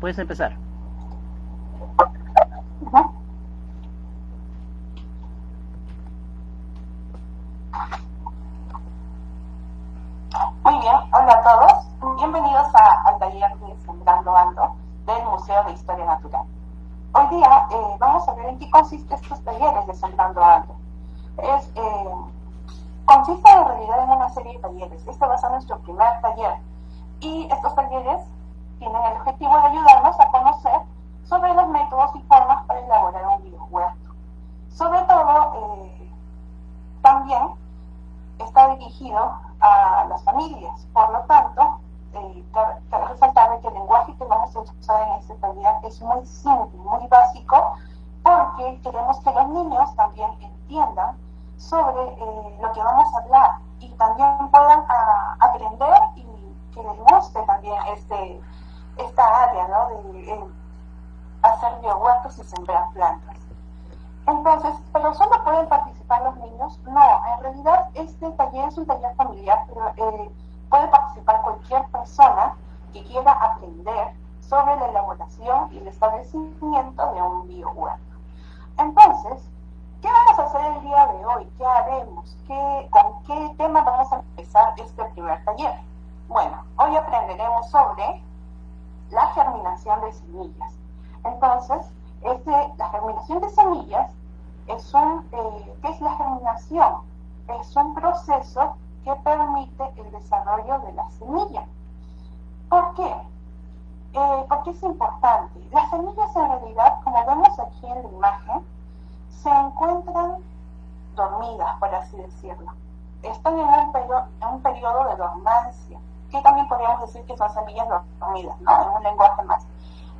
puedes empezar. Muy bien, hola a todos. Bienvenidos al taller de Sembrando Ando del Museo de Historia Natural. Hoy día eh, vamos a ver en qué consiste estos talleres de Sembrando Ando. Es, eh, consiste en realidad en una serie de talleres. Este va a ser nuestro primer taller. Y estos talleres tienen el objetivo de ayudarnos a conocer sobre los métodos y formas para elaborar un biohuerto. Sobre todo, eh, también está dirigido a las familias. Por lo tanto, eh, cabe resaltar que el lenguaje que vamos a usar en este taller es muy simple, Es importante. Las semillas en realidad, como vemos aquí en la imagen, se encuentran dormidas, por así decirlo. Están en un, periodo, en un periodo de dormancia, que también podríamos decir que son semillas dormidas, ¿no? En un lenguaje más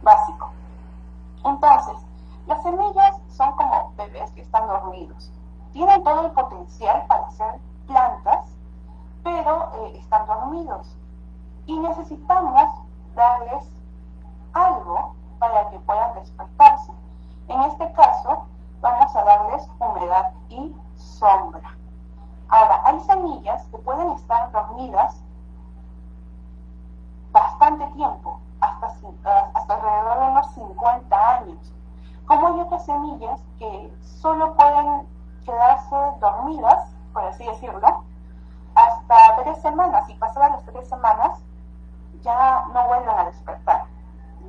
básico. Entonces, las semillas son como bebés que están dormidos. Tienen todo el potencial para ser plantas, pero eh, están dormidos. Y necesitamos darles algo para que puedan despertarse. En este caso, vamos a darles humedad y sombra. Ahora, hay semillas que pueden estar dormidas bastante tiempo, hasta, hasta alrededor de unos 50 años. Como hay otras semillas que solo pueden quedarse dormidas, por así decirlo, hasta tres semanas, y pasadas las tres semanas ya no vuelven a despertar.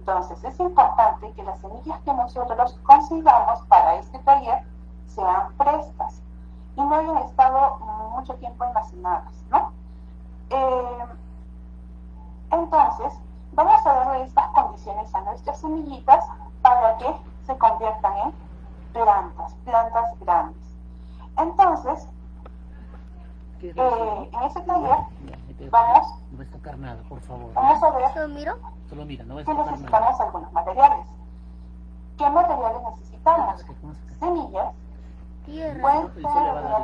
Entonces es importante que las semillas que nosotros consigamos para este taller sean frescas y no hayan estado mucho tiempo almacenadas, ¿no? Eh, entonces, vamos a darle estas condiciones a nuestras semillitas para que se conviertan en plantas, plantas grandes. Entonces, eh, en ese taller vamos, no a tocar nada, por favor. Vamos a ver Solo miro? Solo mira, no que necesitamos algunos materiales. ¿Qué materiales necesitamos? Semillas. Pueden ser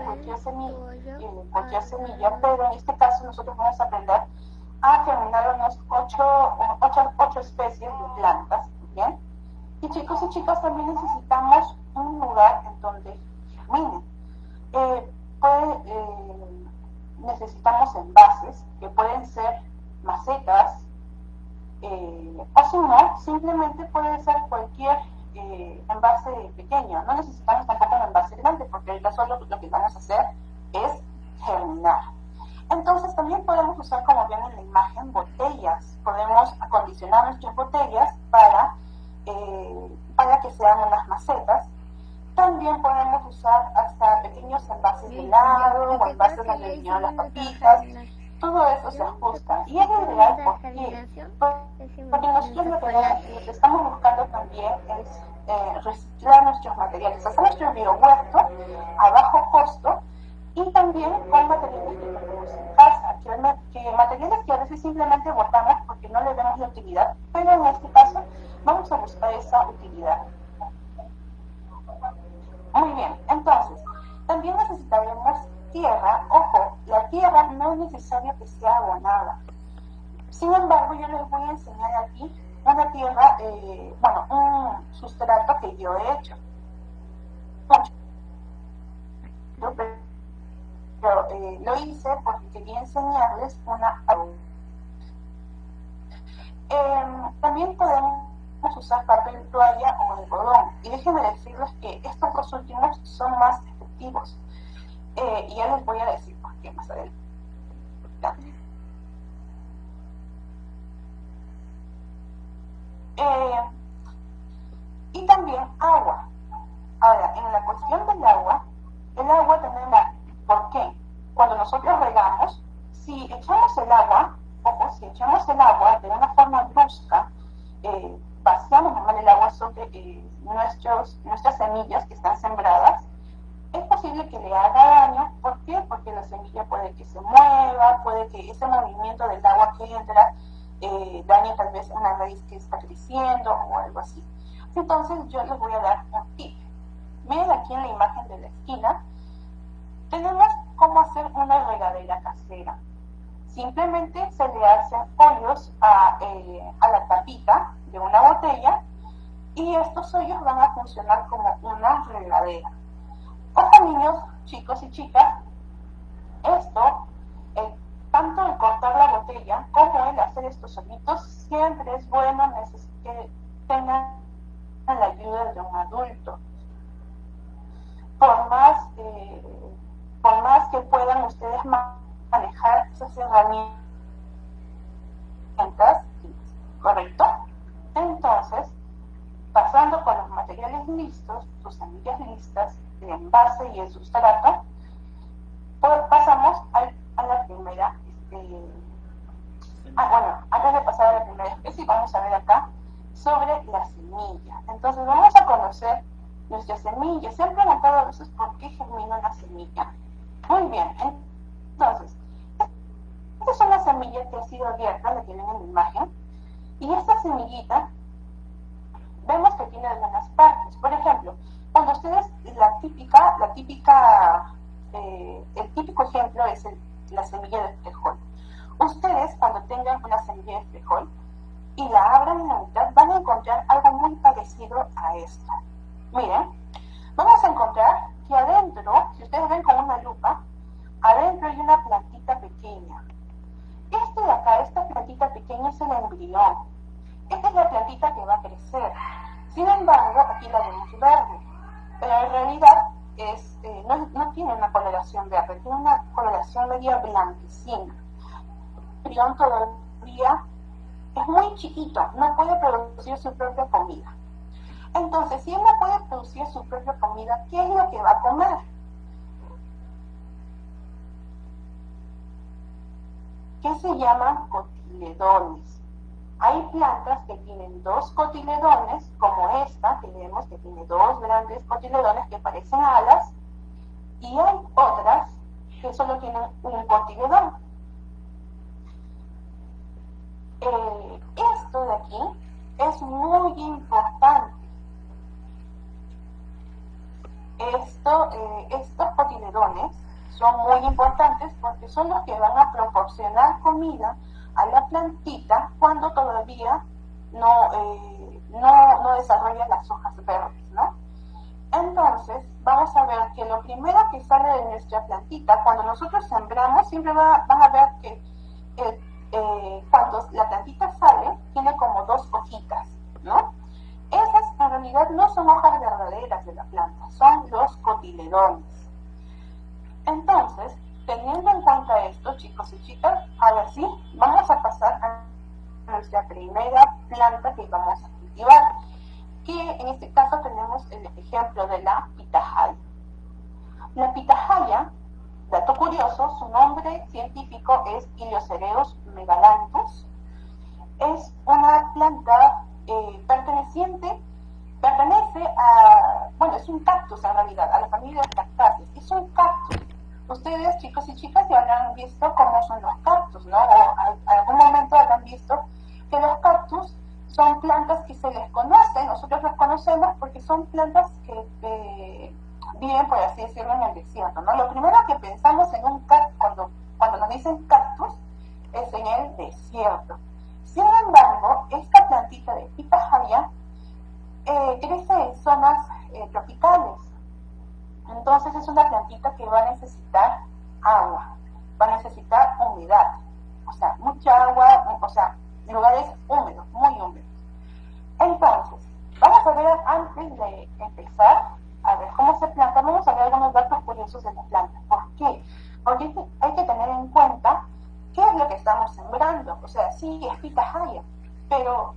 cualquier semilla, cualquier semilla, pero en este caso nosotros vamos a aprender a germinar unos ocho, ocho, ocho especies de plantas, ¿bien? Y chicos y chicas, también necesitamos un lugar en donde germinen. Eh, eh, necesitamos envases que pueden ser macetas, eh, o si no, simplemente puede ser cualquier eh, envase pequeño. No necesitamos tampoco un envase grande, porque ahorita solo lo que vamos a hacer es germinar. Entonces también podemos usar, como ven en la imagen, botellas. Podemos acondicionar nuestras botellas para, eh, para que sean unas macetas. También podemos usar hasta pequeños envases de helado o envases donde vinieron las papitas. Todo eso se ajusta. Y es ideal porque, porque nosotros lo que, estamos buscando también es eh, reciclar nuestros materiales, hacer nuestro biohuerto a bajo costo y también con materiales que tenemos en casa, que, materiales que a veces simplemente botamos porque no le vemos la utilidad, pero en este caso vamos a buscar esa utilidad. Muy bien, entonces, también necesitaremos tierra. Ojo, la tierra no es necesario que sea abonada. Sin embargo, yo les voy a enseñar aquí una tierra, eh, bueno, un sustrato que yo he hecho pero eh, lo hice porque quería enseñarles una... Eh, también podemos usar papel toalla o algodón. Y déjenme decirles que estos dos últimos son más efectivos. Eh, y ya les voy a decir por qué más adelante. Eh, y también agua. Ahora, en la cuestión del agua, el agua tenemos, ¿por qué? Cuando nosotros regamos, si echamos el agua, ojo, si echamos el agua de una forma brusca, eh, vaciamos el agua sobre eh, nuestros, nuestras semillas que están sembradas, es posible que le haga daño. ¿Por qué? Porque la semilla puede que se mueva, puede que ese movimiento del agua que entra eh, dañe tal vez una raíz que está creciendo o algo así. Entonces yo les voy a dar un tip. Miren aquí en la imagen de la esquina, tenemos cómo hacer una regadera casera. Simplemente se le hacen hoyos a, eh, a la tapita de una botella y estos hoyos van a funcionar como una regadera. Ojo niños, chicos y chicas, esto, tanto el cortar la botella como el hacer estos hoyitos, siempre es bueno que tengan la ayuda de un adulto. Por más, eh, por más que puedan ustedes manejar esas herramientas, ¿correcto? Entonces, pasando con los materiales listos, sus semillas listas, el envase y el sustrato, pues pasamos a, la primera, este, ah, bueno, antes de pasar a la primera especie, vamos a ver acá sobre la semilla. Entonces vamos a conocer nuestra semilla. Se han preguntado a veces por qué germina una semilla. Muy bien, entonces, esta es una semilla que ha sido abierta, la tienen en la imagen, y esta semillita vemos que tiene algunas partes. Por ejemplo, cuando ustedes, la típica, la típica, eh, el típico ejemplo es la semilla de frijol. Ustedes, cuando tengan una semilla de frijol y la abran en la mitad, van a encontrar algo muy parecido a esto. Miren, vamos a encontrar que adentro, si ustedes ven con una lupa, adentro hay una plantita pequeña. Este de acá, esta plantita pequeña es el embrión. Esta es la plantita que va a crecer. Sin embargo, aquí la vemos verde pero en realidad es, eh, no, tiene una coloración verde, tiene una coloración media blanquecina. El embrión todavía es muy chiquito, no puede producir su propia comida. Entonces, si él no puede producir su propia comida, ¿qué es lo que va a comer? ¿Qué se llaman cotiledones? Hay plantas que tienen dos cotiledones, como esta, que vemos que tiene dos grandes cotiledones que parecen alas, y hay otras que solo tienen un cotiledón. Eh, esto de aquí es muy importante. Esto, eh, estos cotiledones son muy importantes porque son los que van a proporcionar comida a la plantita cuando todavía no, eh, no, no desarrolla las hojas verdes, ¿no? Entonces, vamos a ver que lo primero que sale de nuestra plantita, cuando nosotros sembramos, siempre va, a ver que eh, eh, cuando la plantita sale, tiene como dos hojitas, ¿no? Esas en realidad no son hojas verdaderas de la planta, son los cotiledones. Entonces, teniendo en cuenta esto, chicos y chicas, ahora sí, vamos a pasar a nuestra primera planta que vamos a cultivar, que en este caso tenemos el ejemplo de la pitahaya. La pitahaya, dato curioso, su nombre científico es Iliocereus megalanthus. Es una planta eh, perteneciente, pertenece a, bueno, es un cactus en realidad, a la familia de cactáceas. Es un cactus Ustedes, chicos y chicas, ya habrán visto cómo son los cactus, ¿no? O algún momento habrán visto que los cactus son plantas que se les conoce, nosotros los conocemos porque son plantas que viven, por así decirlo, en el desierto, ¿no? Lo primero que pensamos en un cactus, cuando, nos dicen cactus, es en el desierto. Sin embargo, esta plantita de pitahaya eh, crece en zonas eh, tropicales, entonces es una plantita que va a necesitar agua, va a necesitar humedad, o sea, mucha agua, o sea, lugares húmedos, muy húmedos. Entonces, vamos a ver antes de empezar a ver cómo se planta, vamos a ver algunos datos curiosos de la planta. ¿Por qué? Porque hay que tener en cuenta qué es lo que estamos sembrando. O sea, sí, es pitahaya, pero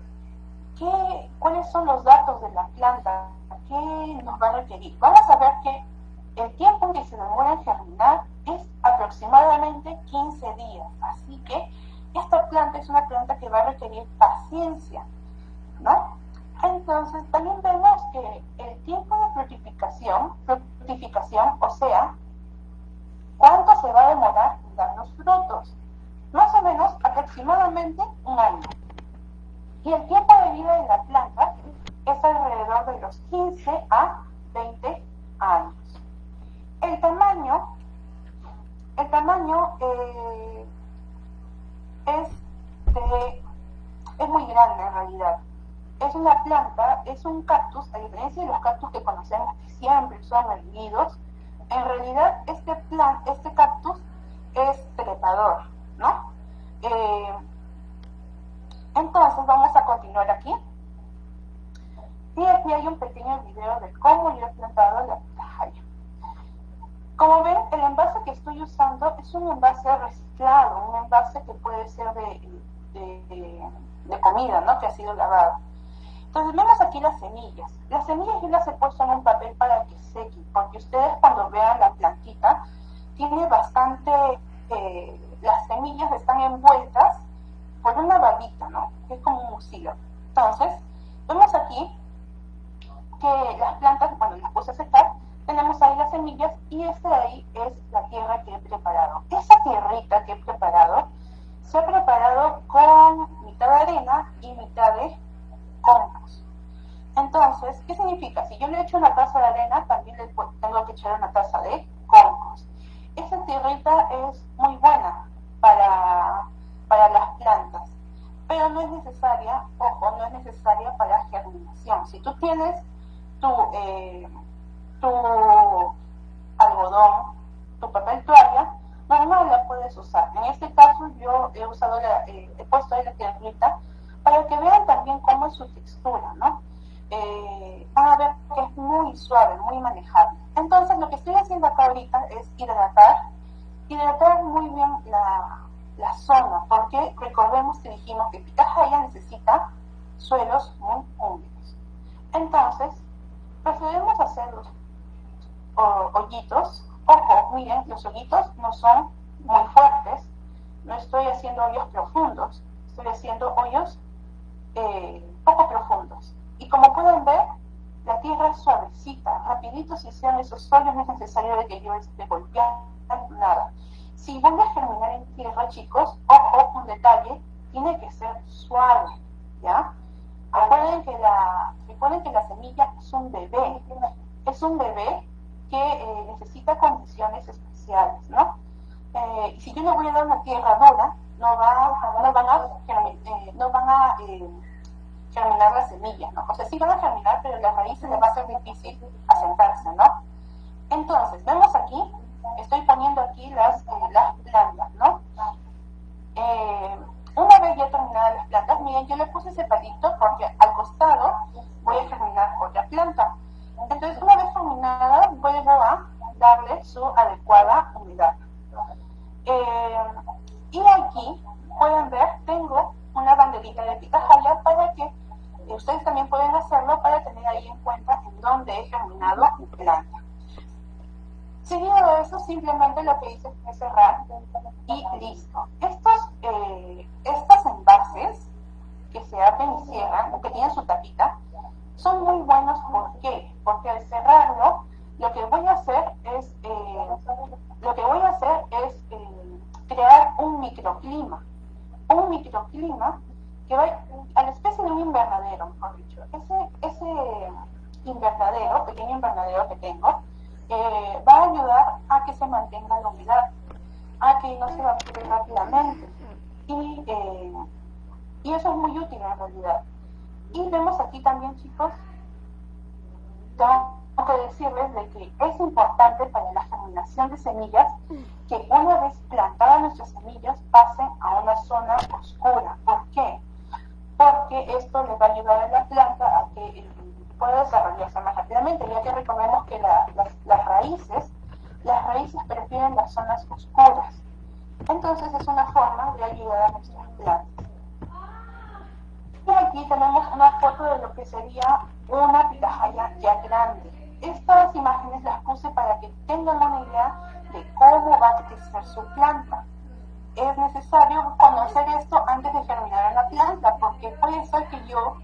¿qué, ¿cuáles son los datos de la planta? ¿Qué nos va a requerir? Vamos a ver que el tiempo que se demora en germinar es aproximadamente 15 días. Así que esta planta es una planta que va a requerir paciencia, ¿no? Entonces, también vemos que el tiempo de fructificación, fructificación, o sea, cuánto se va a demorar en dar los frutos, más o menos aproximadamente un año. Y el tiempo de vida de la planta es alrededor de los 15 a 20 años. El tamaño, el tamaño eh, es, es muy grande en realidad. Es una planta, es un cactus, a diferencia de los cactus que conocemos que siempre son erguidos, en realidad este, plan, este cactus es trepador, ¿no? Eh, entonces vamos a continuar aquí. Y aquí hay un pequeño video de cómo yo he plantado la pitahaya. Como ven, el envase que estoy usando es un envase reciclado, un envase que puede ser de, de, de comida, ¿no? Que ha sido lavado. Entonces vemos aquí las semillas. Las semillas yo las he puesto en un papel para que sequen, porque ustedes cuando vean la plantita, tiene bastante, eh, las semillas están envueltas por una babita, ¿no? Que es como un mucilo. Entonces, vemos aquí que las plantas, bueno, las puse a secar, tenemos ahí las semillas y esta de ahí es la tierra que he preparado. Esa tierrita que he preparado se ha preparado con mitad de arena y mitad de compost. Entonces, ¿qué significa? Si yo le echo una taza de arena, también le tengo que echar una taza de compost. Esa tierrita es muy buena para, para las plantas, pero no es necesaria, ojo, no es necesaria para germinación. Si tú tienes tu, eh, tu algodón, tu papel toalla, normal la puedes usar. En este caso yo he usado, la, eh, he puesto ahí la tierrita para que vean también cómo es su textura, ¿no? Eh, van a ver que es muy suave, muy manejable. Entonces lo que estoy haciendo acá ahorita es hidratar, hidratar muy bien la, la zona, porque recordemos que dijimos que Pitahaya necesita suelos muy húmedos. Entonces, procedemos a hacer los hoyitos. Ojo, miren, los hoyitos no son muy fuertes, no estoy haciendo hoyos profundos, estoy haciendo hoyos poco profundos. Y como pueden ver, la tierra es suavecita, rapidito si sean esos hoyos, no es necesario de que yo esté golpeando nada. Si voy a germinar en tierra, chicos, ojo, un detalle, tiene que ser suave, ¿ya? Recuerden que la, recuerden que la semilla es un bebé, es un bebé que eh, necesita condiciones especiales, ¿no? Eh, si yo le voy a dar una tierra dura, no, va, no van a, eh, no van a eh, germinar las semillas, ¿no? O sea, sí van a germinar, pero las raíces les va a ser difícil asentarse, ¿no? Entonces, vemos aquí, estoy poniendo aquí las, eh, las plantas, ¿no? Eh, una vez ya terminadas las plantas, miren, yo le puse ese palito porque al costado voy a germinar otra planta. Entonces, una vez terminada, vuelvo a darle su adecuada humedad. Eh, y aquí pueden ver, tengo una banderita de pitahaya para que ustedes también pueden hacerlo para tener ahí en cuenta en dónde he germinado mi planta. Seguido de eso, simplemente lo que hice fue cerrar y listo. Estos, eh, estos envases que se abren y cierran, o que tienen su tapita, son muy buenos. ¿Por qué? Porque al cerrarlo, lo que voy a hacer es, eh, lo que voy a hacer es eh, crear un microclima. Un microclima que va a la especie de un invernadero, mejor dicho. Ese, ese invernadero, pequeño invernadero que tengo, eh, va a ayudar a que se mantenga la humedad, a que no se evapore rápidamente. Y, eh, y eso es muy útil en realidad. Y vemos aquí también, chicos, que decirles de que es importante para la germinación de semillas que una vez plantadas nuestras semillas pasen a una zona oscura. ¿Por qué? porque esto le va a ayudar a la planta a que pueda desarrollarse más rápidamente, ya que recordemos que las, las raíces, las raíces prefieren las zonas oscuras. Entonces es una forma de ayudar a nuestras plantas. Y aquí tenemos una foto de lo que sería una pitahaya ya grande. Estas imágenes las puse para que tengan una idea de cómo va a crecer su planta. Es necesario conocer esto antes de germinar la planta, porque puede ser que yo,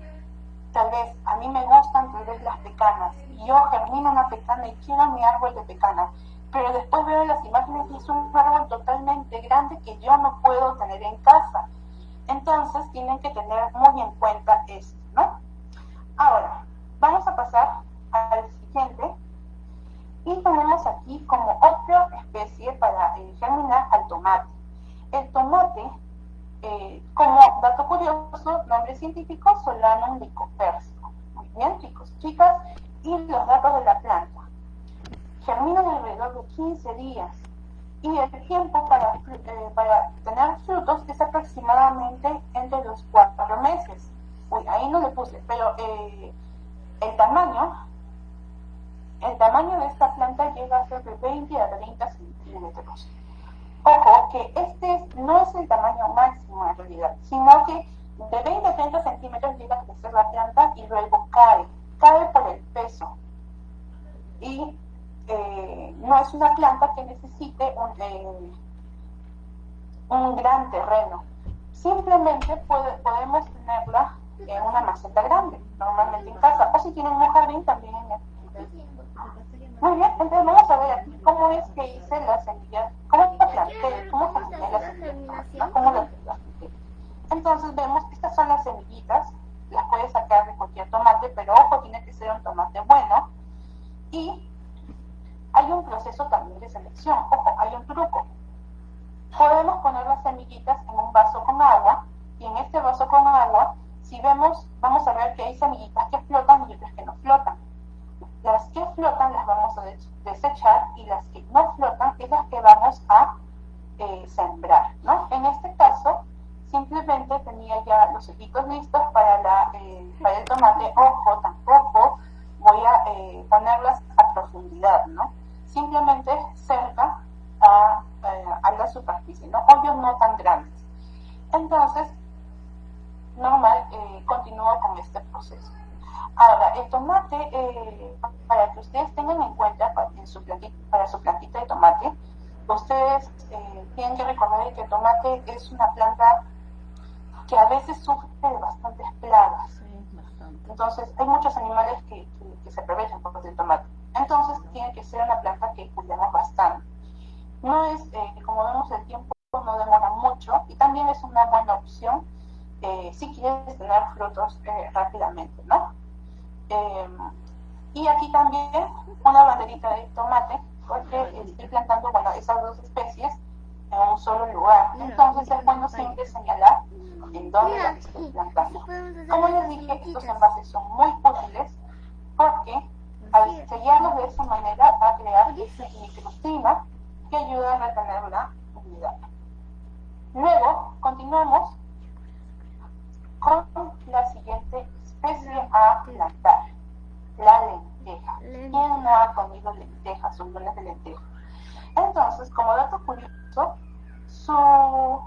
tal vez, a mí me gustan tal vez las pecanas, y yo germino una pecana y quiero mi árbol de pecana, pero después veo las imágenes y es un árbol totalmente grande que yo no puedo tener en casa. Entonces tienen que tener muy en cuenta esto, ¿no? Ahora, vamos a pasar al siguiente. Y tenemos aquí como otra especie para germinar al tomate. El tomate, eh, como dato curioso, nombre científico, Solanum lycopersicum. Muy bien, chicos, chicas, y los datos de la planta. Germinan alrededor de 15 días y el tiempo para, eh, para tener frutos es aproximadamente entre los cuatro meses. Uy, ahí no le puse, pero eh, el tamaño, el tamaño de esta planta llega a ser de 20 a 30 centímetros. Ojo, que este no es el tamaño máximo en realidad, sino que de 20 a 30 centímetros llega a crecer la planta y luego cae, cae por el peso. Y eh, no es una planta que necesite un, eh, un gran terreno. Simplemente podemos tenerla en una maceta grande, normalmente en casa, o si tienen un jardín también crear microclima que ayuda a retener la humedad. Luego, continuamos con la siguiente especie a plantar, la lenteja. ¿Quién no ha comido lentejas, buenas de lenteja? Entonces, como dato curioso, su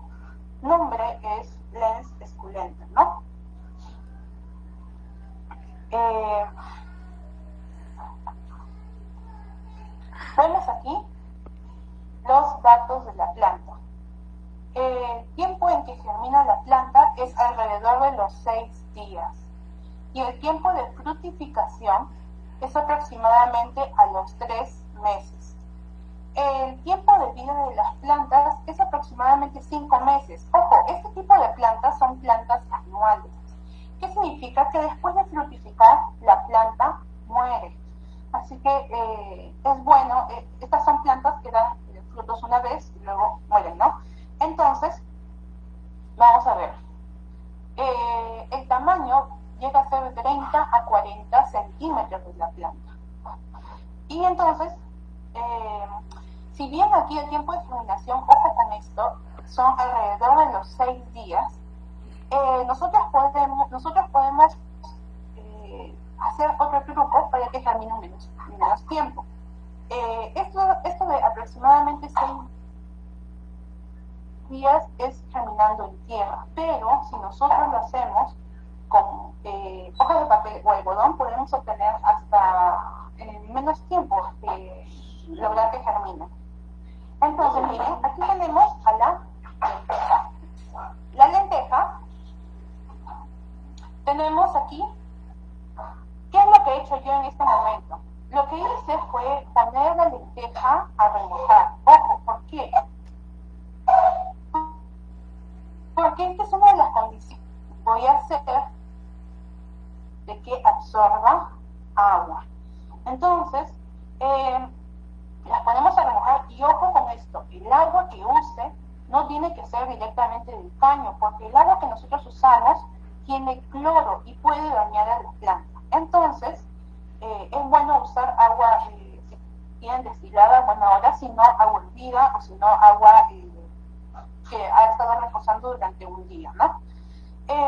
nombre es Lens esculenta, ¿no? Eh, vemos aquí los datos de la planta. El tiempo en que germina la planta es alrededor de los seis días y el tiempo de fructificación es aproximadamente a los tres meses. El tiempo de vida de las plantas es aproximadamente cinco meses. Ojo, este tipo de plantas son plantas anuales. ¿Qué significa? Que después de fructificar, la planta muere. Así que eh, es bueno, eh, estas son plantas que dan frutos una vez y luego mueren, ¿no? Entonces, vamos a ver. Eh, el tamaño llega a ser de 30 a 40 centímetros de la planta. Y entonces, eh, si bien aquí el tiempo de germinación, ojo con esto, son alrededor de los 6 días, eh, nosotros podemos, nosotros podemos eh, hacer otro truco para que germine menos, menos tiempo. Eh, esto, esto de aproximadamente seis días es germinando en tierra, pero si nosotros lo hacemos con eh, hojas de papel o algodón, podemos obtener hasta menos tiempo lograr que germine. Entonces, miren, aquí tenemos a la lenteja. La lenteja, tenemos aquí, ¿qué es lo que he hecho yo en este momento? Lo que hice fue poner la lenteja a remojar. Ojo, ¿por qué? Porque esta es una de las condiciones. Voy a hacer de que absorba agua. Entonces, eh, las ponemos a remojar y ojo con esto, el agua que use no tiene que ser directamente del caño, porque el agua que nosotros usamos tiene cloro y puede dañar a la planta. Entonces, es bueno usar agua eh, bien destilada, bueno, ahora si no agua hervida o si no agua eh, que ha estado reposando durante un día, ¿no?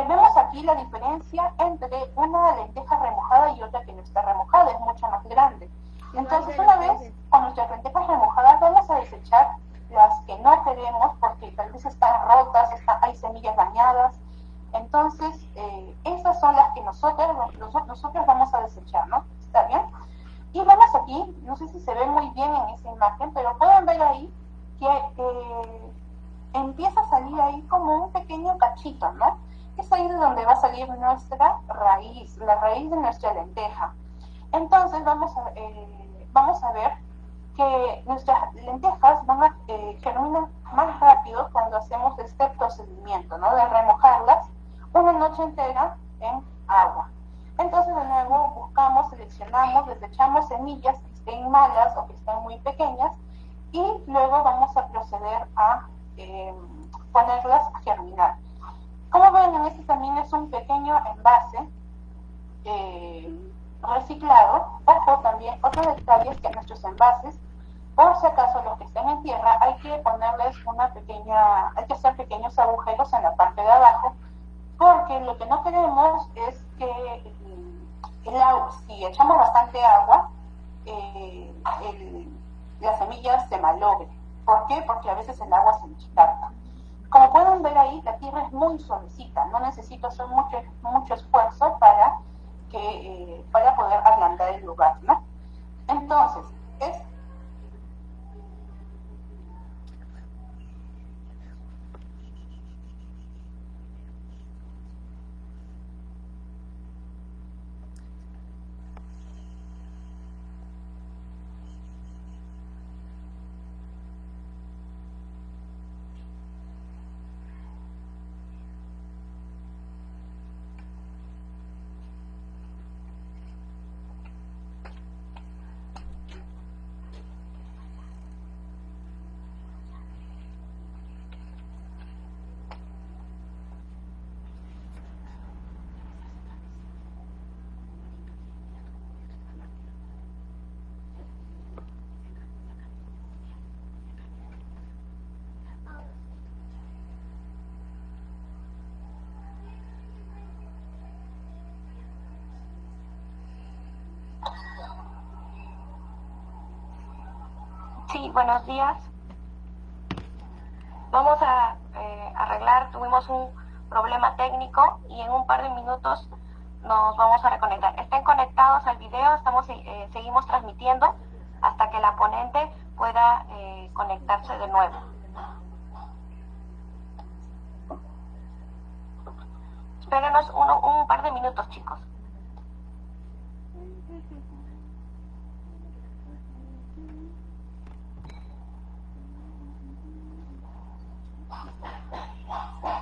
vemos aquí la diferencia entre una lenteja remojada y otra que no está remojada, es mucho más grande. Entonces, una vez con nuestras lentejas remojadas, vamos a desechar las que no queremos porque tal vez están rotas, hay semillas dañadas. Entonces, eh, esas son las que nosotros, nosotros vamos a desechar, ¿no? ¿Está bien? Y vamos aquí, no sé si se ve muy bien en esa imagen, pero pueden ver ahí que empieza a salir ahí como un pequeño cachito, ¿no? Es ahí de donde va a salir nuestra raíz, la raíz de nuestra lenteja. Entonces vamos a, eh, vamos a ver que nuestras lentejas van a eh, germinar más rápido cuando hacemos este procedimiento, ¿no? De remojarlas una noche entera en agua. Entonces, de nuevo, buscamos, seleccionamos, desechamos semillas estén malas o que estén muy pequeñas y luego vamos a proceder a em, ponerlas a germinar. Como ven, en este también es un pequeño envase eh, reciclado. Ojo también, otro detalle es que nuestros envases, por si acaso los que estén en tierra, hay que ponerles una pequeña, hay que hacer pequeños agujeros en la parte de abajo, porque lo que no queremos es que el agua, si echamos bastante agua, eh, las semillas se malogren. ¿Por qué? Porque a veces el agua se descarta. Como pueden ver ahí, la tierra es muy suavecita, no necesito hacer mucho, mucho esfuerzo para que, eh, para poder ablandar el lugar, ¿no? Entonces, es Sí, buenos días. Vamos a eh, arreglar, tuvimos un problema técnico y en un par de minutos nos vamos a reconectar. Estén conectados al video, estamos eh, seguimos transmitiendo hasta que la ponente pueda eh, conectarse de nuevo. Espérenos un par de minutos, chicos. Wow, wow.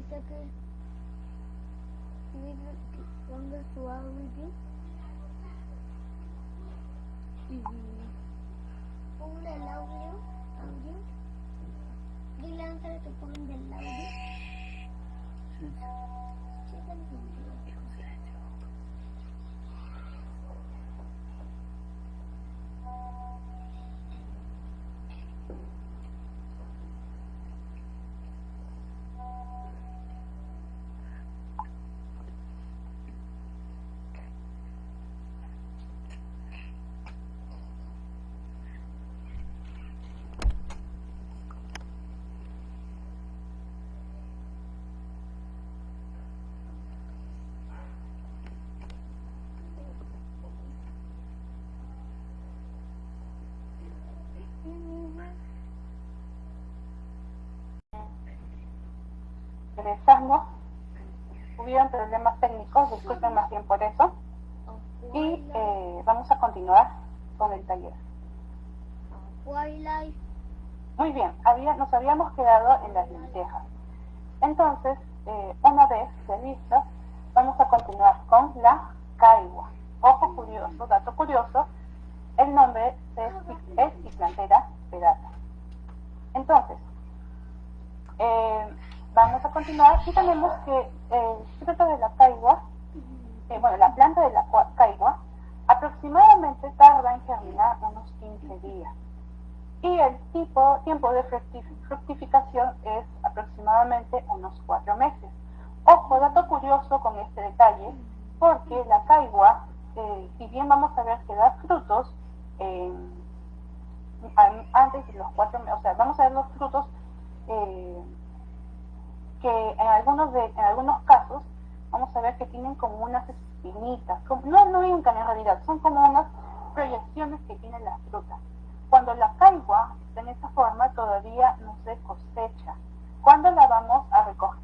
ഇതൊക്കെ longer swallow you. Who will allow you? How you? Will answer to phone the loud. Chicken. Thank you. Regresamos. Hubieron problemas técnicos, disculpen más bien por eso. Y eh, vamos a continuar con el taller. Muy bien, había, nos habíamos quedado en las lentejas. Entonces, eh, una vez revistas, vamos a continuar con la caigua. Ojo curioso, dato curioso, el nombre es, es Islantera pedata. Entonces, eh, vamos a continuar y tenemos que el fruto de la caigua, eh, bueno, la planta de la caigua, aproximadamente tarda en germinar unos 15 días. Y el tipo, tiempo de fructif- fructificación es aproximadamente unos 4 meses. Ojo, dato curioso con este detalle, porque la caigua, eh, si bien vamos a ver que da frutos, eh, an- antes de los 4 meses, o sea, vamos a ver los frutos eh, que en algunos, de, en algunos casos vamos a ver que tienen como unas espinitas, como- no, no brincan en realidad, son como unas proyecciones que tiene la fruta. Cuando la caigua está en esa forma todavía no se cosecha. ¿Cuándo la vamos a recoger?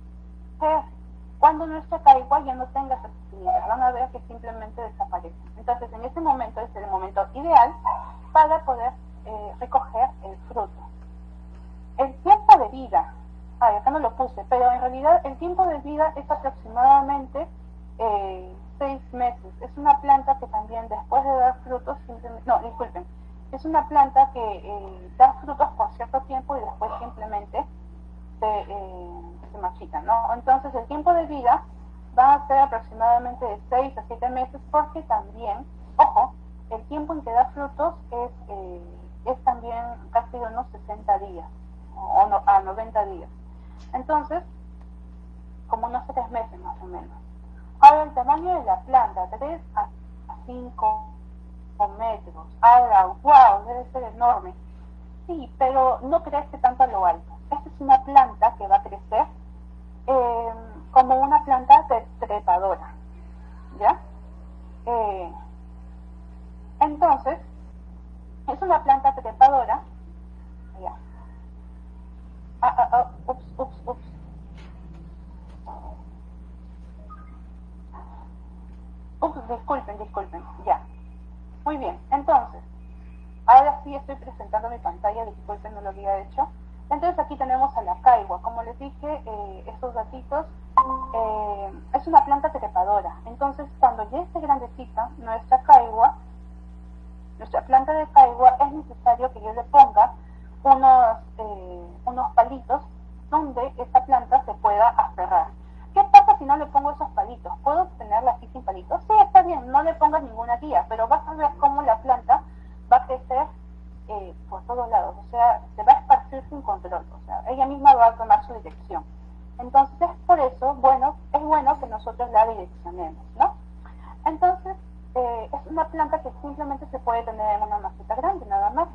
Cuando nuestra caigua ya no tenga esas espinitas, van a ver que simplemente desaparecen. Entonces en ese momento es el momento ideal para poder eh, recoger el fruto. El tiempo de vida, ay, acá no lo puse, pero en realidad el tiempo de vida es aproximadamente eh, seis meses. Es una planta que también después de dar frutos, simplemente, no, disculpen, es una planta que eh, da frutos por cierto tiempo y después simplemente se, eh, se marchitan, ¿no? Entonces el tiempo de vida va a ser aproximadamente de 6 a 7 meses porque también, ojo, el tiempo en que da frutos es, eh, es también casi de unos 60 días o no- a 90 días. Entonces, como unos 3 meses más o menos. Ahora el tamaño de la planta, 3 a 5 metros. Ahora, wow, debe ser enorme. Sí, pero no crece tanto a lo alto. Esta es una planta que va a crecer eh, como una planta tre- trepadora. ¿Ya? Eh, entonces, es una planta trepadora. Ups, ups, ups. Ups, disculpen, disculpen. Ya. Muy bien, entonces, ahora sí estoy presentando mi pantalla, disculpen, no lo había hecho. Entonces aquí tenemos a la caigua. Como les dije, eh, estos gatitos eh, es una planta trepadora. Entonces, cuando ya esté grandecita, nuestra caigua, nuestra planta de caigua, es necesario que yo le ponga unos, eh, unos palitos donde esta planta se pueda aferrar. ¿Qué pasa si no le pongo esos palitos? Puedo obtenerla así sin palitos. Sí, está bien, no le pongas ninguna guía, pero vas a ver cómo la planta va a crecer eh, por todos lados, o sea, se va a esparcir sin control, o sea, ella misma va a tomar su dirección. Entonces, es por eso, bueno, es bueno que nosotros la direccionemos, ¿no? Entonces, eh, es una planta que simplemente se puede tener en una maceta grande, nada más.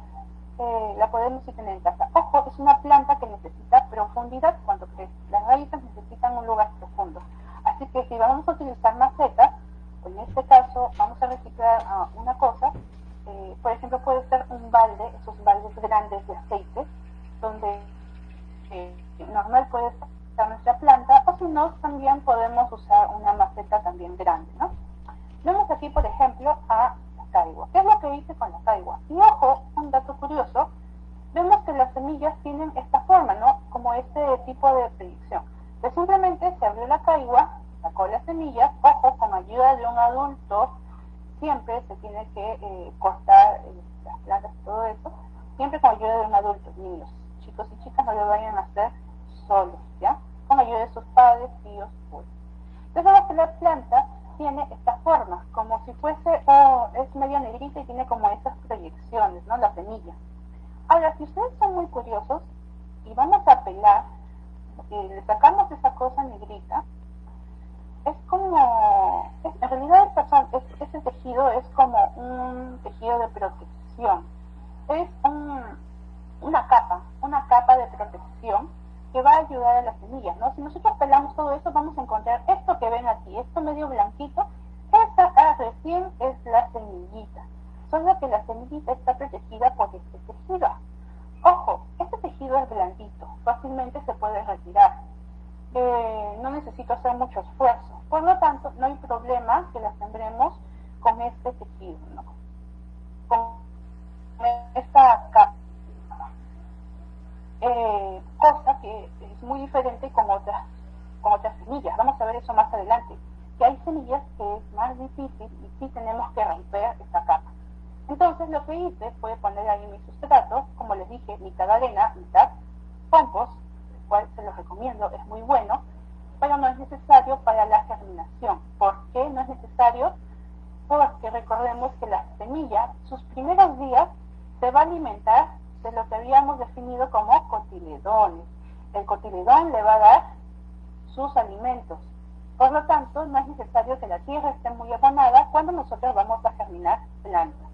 La podemos tener en casa. Ojo, es una planta que necesita profundidad cuando crece. Las raíces necesitan un lugar profundo. Así que si vamos a utilizar macetas, en este caso vamos a reciclar uh, una cosa, eh, por ejemplo puede ser un balde, esos baldes grandes de aceite, donde eh, normal puede estar nuestra planta, o si no, también podemos usar una maceta también grande, ¿no? Vemos aquí, por ejemplo, a caigua. ¿Qué es lo que hice con la caigua? Y ojo, un dato curioso, vemos que las semillas tienen esta forma, ¿no? Como este tipo de predicción. Que simplemente se abrió la caigua, sacó las semillas, ojo, con ayuda de un adulto, siempre se tiene que eh, cortar eh, las plantas y todo eso, siempre con ayuda de un adulto, niños, chicos y chicas no lo vayan a hacer solos, ¿ya? Con ayuda de sus padres, tíos, pues. Entonces vemos que la planta tiene esta forma, como si fuese, oh, es medio negrita y tiene como estas proyecciones, ¿no? La semilla. Ahora, si ustedes son muy curiosos y vamos a pelar, y le sacamos esa cosa negrita, es como, en realidad esa, es, ese tejido es como un tejido de protección, es un, una capa, una capa de protección que va a ayudar a las semillas, ¿no? Si nosotros pelamos todo eso, vamos a encontrar que ven aquí, esto medio blanquito, esa ah, recién es la semillita, solo que la semillita está protegida por este tejido. Ojo, este tejido es blandito, fácilmente se puede retirar, eh, no necesito hacer mucho esfuerzo, por lo tanto, no hay problema que la sembremos con este tejido, ¿no? Con esta capa. Eh, cosa que es muy diferente con otras, con otras semillas. Vamos a ver eso más adelante. Que hay semillas que es más difícil y sí tenemos que romper esta capa. Entonces lo que hice fue poner ahí mi sustrato, como les dije, mitad arena, mitad compost, el cual se los recomiendo, es muy bueno, pero no es necesario para la germinación. ¿Por qué no es necesario? Porque recordemos que la semilla, sus primeros días, se va a alimentar de lo que habíamos definido como cotiledones. El cotiledón le va a dar sus alimentos. Por lo tanto, no es necesario que la tierra esté muy abonada cuando nosotros vamos a germinar plantas.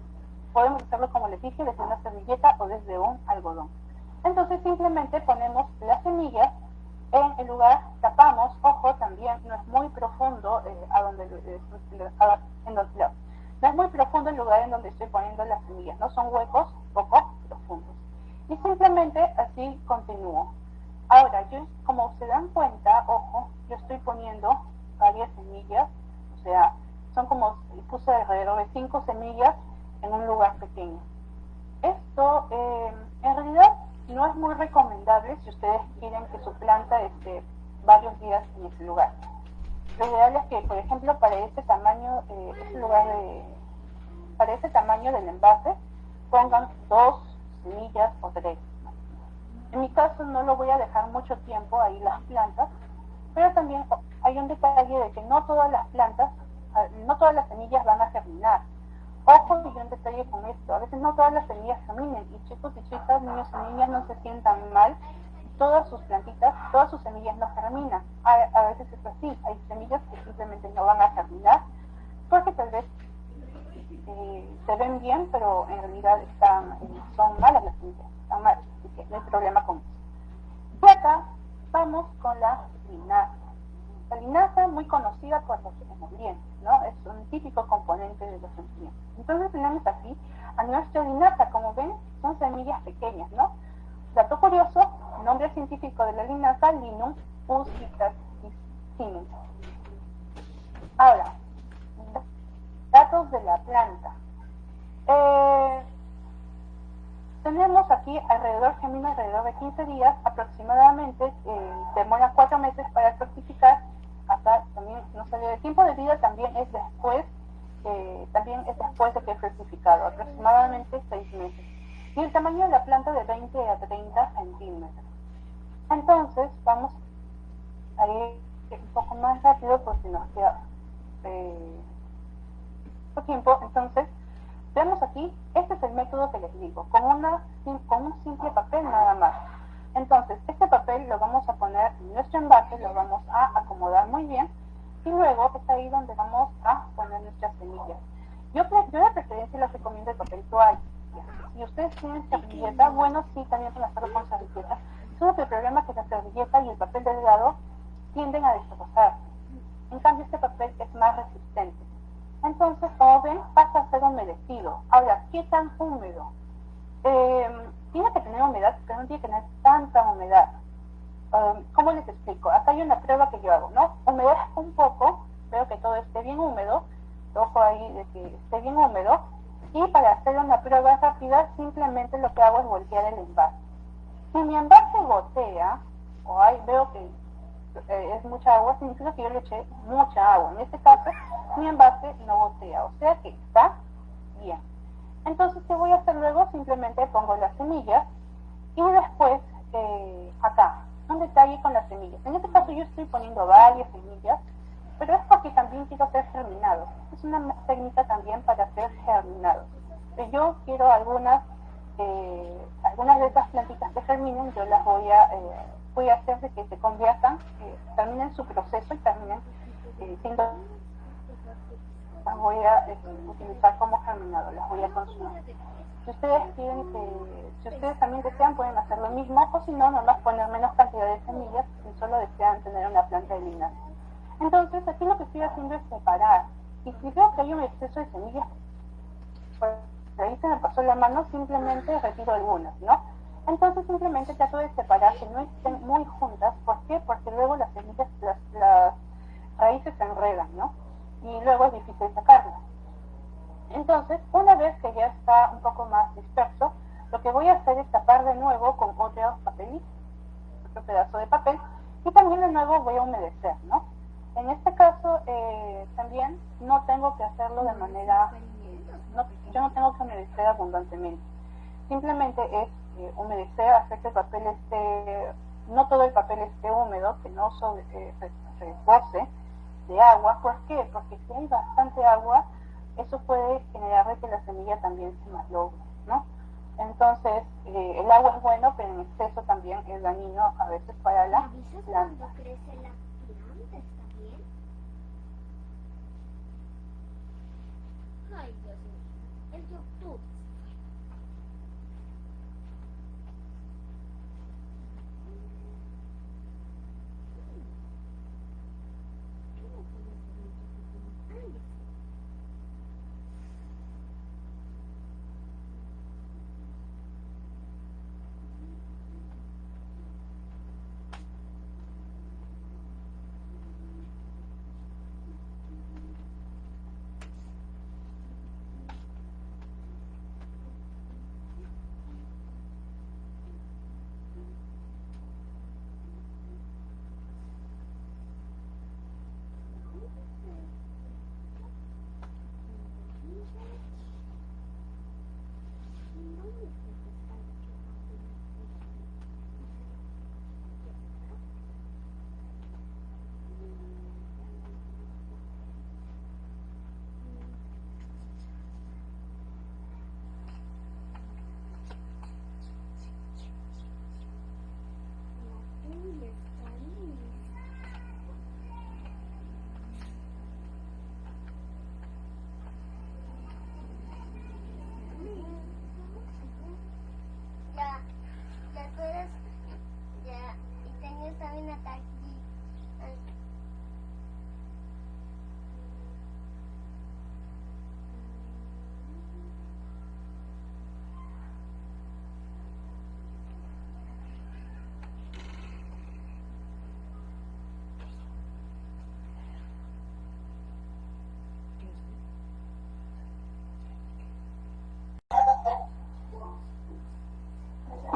Podemos hacerlo, como les dije, desde una servilleta o desde un algodón. Entonces, simplemente ponemos las semillas en el lugar, tapamos, ojo, también no es muy profundo eh, a donde, eh, a, en donde, no es muy profundo el lugar en donde estoy poniendo las semillas, no son huecos poco profundos. Y simplemente así continúo. Ahora, yo, como se dan cuenta, ojo, yo estoy poniendo varias semillas, o sea, son como, puse alrededor de cinco semillas en un lugar pequeño. Esto, eh, en realidad, no es muy recomendable si ustedes quieren que su planta esté varios días en ese lugar. Lo ideal es que, por ejemplo, para este tamaño, eh, este lugar de, para este tamaño del envase, pongan dos semillas o tres. En mi caso no lo voy a dejar mucho tiempo ahí las plantas, pero también hay un detalle de que no todas las plantas, ah, no todas las semillas van a germinar. Ojo y un detalle con esto, a veces no todas las semillas germinen y chicos y chicas, niños y niñas no se sientan mal, todas sus plantitas, todas sus semillas no germinan. A, a veces es así, hay semillas que simplemente no van a germinar porque tal vez eh, se ven bien, pero en realidad están, eh, son malas las semillas, están malas, así que no hay problema con eso. Y acá vamos con la linaza. La linaza muy conocida por los nutrientes, Es un típico componente de los nutrientes. Entonces tenemos aquí a nuestra linaza, como ven, son semillas pequeñas, ¿no? Dato curioso, nombre científico de la linaza, Linum usitatissimum. Ahora, datos de la planta. Eh, tenemos aquí alrededor, gemina alrededor de 15 días, aproximadamente, eh, demora 4 meses para fructificar, también no salió de tiempo de vida, también es después, eh, también es después de que es fructificado, aproximadamente 6 meses. Y el tamaño de la planta de 20 a 30 centímetros. Entonces, vamos a ir un poco más rápido por si nos queda eh, tiempo. Entonces, veamos aquí, este es el método que les digo, con, una, con un simple papel nada más. Entonces, este papel lo vamos a poner en nuestro envase, lo vamos a acomodar muy bien y luego es ahí donde vamos a poner nuestras semillas. Yo, yo de preferencia les recomiendo el papel toalla. Si ustedes tienen servilleta, bueno, sí, también pueden hacerlo con servilleta. Solo que el problema es que la servilleta y el papel delgado tienden a destrozarse. En cambio, este papel es más resistente. Entonces, como ven, pasa a ser humedecido. Ahora, ¿qué tan húmedo? Eh, tiene que tener humedad, pero no tiene que tener tanta humedad. Um, ¿Cómo les explico? Acá hay una prueba que yo hago, ¿no? Humedezco un poco, veo que todo esté bien húmedo, ojo ahí de que esté bien húmedo, y para hacer una prueba rápida simplemente lo que hago es voltear el envase. Si mi envase gotea, o hay, veo que eh, es mucha agua, significa que yo le eché mucha agua. En este caso, mi envase no gotea, o sea que está bien. Entonces, ¿qué voy a hacer luego? Simplemente pongo las semillas y después eh, acá, un detalle con las semillas. En este caso yo estoy poniendo varias semillas, pero es porque también quiero hacer germinados. Es una técnica también para hacer germinados. Yo quiero algunas, eh, algunas de estas plantitas que germinen, yo las voy a, eh, voy a hacer de que se conviertan, terminen su proceso y terminen siendo las voy a utilizar como germinado, las voy a consumir. Si ustedes quieren que, si ustedes también desean, pueden hacer lo mismo, o si no, nomás poner menos cantidad de semillas si solo desean tener una planta de linaje. Entonces, aquí lo que estoy haciendo es separar. Y si veo que hay un exceso de semillas, pues ahí se me pasó la mano, simplemente retiro algunas, ¿no? Entonces simplemente trato de separar que no estén muy juntas. ¿Por qué? Porque luego las semillas, las, las raíces se enredan, ¿no? Y luego es difícil sacarla. Entonces, una vez que ya está un poco más disperso, lo que voy a hacer es tapar de nuevo con otro papelito, otro pedazo de papel, y también de nuevo voy a humedecer, ¿no? En este caso, eh, también no tengo que hacerlo de manera, no, yo no tengo que humedecer abundantemente. Simplemente es eh, humedecer, hacer que el papel esté, no todo el papel esté húmedo, que no sobre, eh, de agua. ¿Por qué? Porque si hay bastante agua, eso puede generar que la semilla también se malogre, ¿no? Entonces, eh, el agua es bueno, pero en exceso también es dañino a veces para la planta. crece la planta? ¿Está bien? Ay, Dios mío. El YouTube.